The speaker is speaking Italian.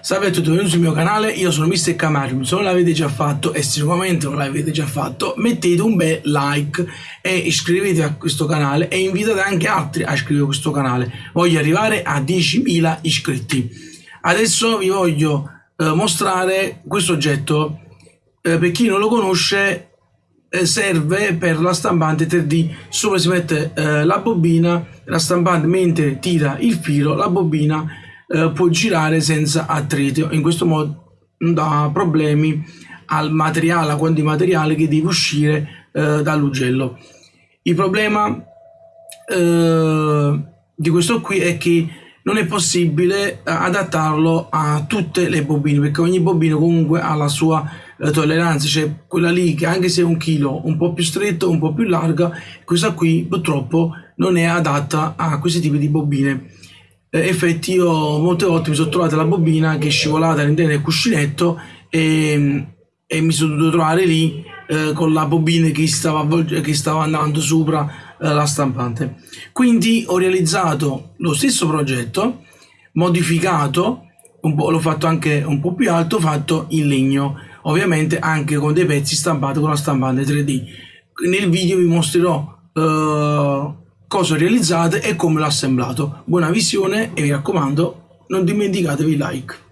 Salve a tutti, benvenuti sul mio canale, io sono Mr. Camarium, se non l'avete già fatto e sicuramente non l'avete già fatto, mettete un bel like e iscrivetevi a questo canale e invitate anche altri a iscrivervi a questo canale. Voglio arrivare a 10.000 iscritti. Adesso vi voglio eh, mostrare questo oggetto, eh, per chi non lo conosce eh, serve per la stampante 3D, sopra si mette eh, la bobina, la stampante mentre tira il filo, la bobina eh, può girare senza attrito in questo modo non dà problemi al materiale a quanti materiale che deve uscire eh, dall'ugello. Il problema eh, di questo qui è che non è possibile adattarlo a tutte le bobine perché ogni bobina comunque ha la sua eh, tolleranza. C'è quella lì che anche se è un chilo un po' più stretto un po' più larga questa qui purtroppo non è adatta a questi tipi di bobine. eh, effetti io molte volte mi sono trovata la bobina che è scivolata all'interno del cuscinetto e, e, mi sono dovuto trovare lì eh, con la bobina che stava, che stava andando sopra eh, la stampante. Quindi ho realizzato lo stesso progetto modificato l'ho fatto anche un po' più alto fatto in legno ovviamente anche con dei pezzi stampati con la stampante 3D nel video vi mostrerò uh, cosa realizzate e come l'ho assemblato. Buona visione e mi raccomando non dimenticatevi like.